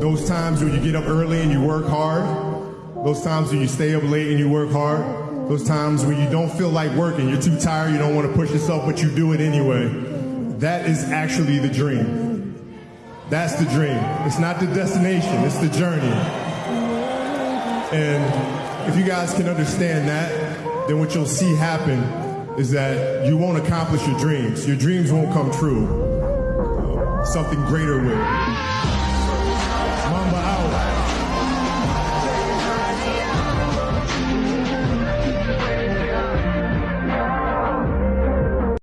Those times when you get up early and you work hard. Those times when you stay up late and you work hard. Those times when you don't feel like working, you're too tired, you don't want to push yourself, but you do it anyway. That is actually the dream. That's the dream. It's not the destination, it's the journey. And if you guys can understand that, then what you'll see happen is that you won't accomplish your dreams. Your dreams won't come true. Something greater will.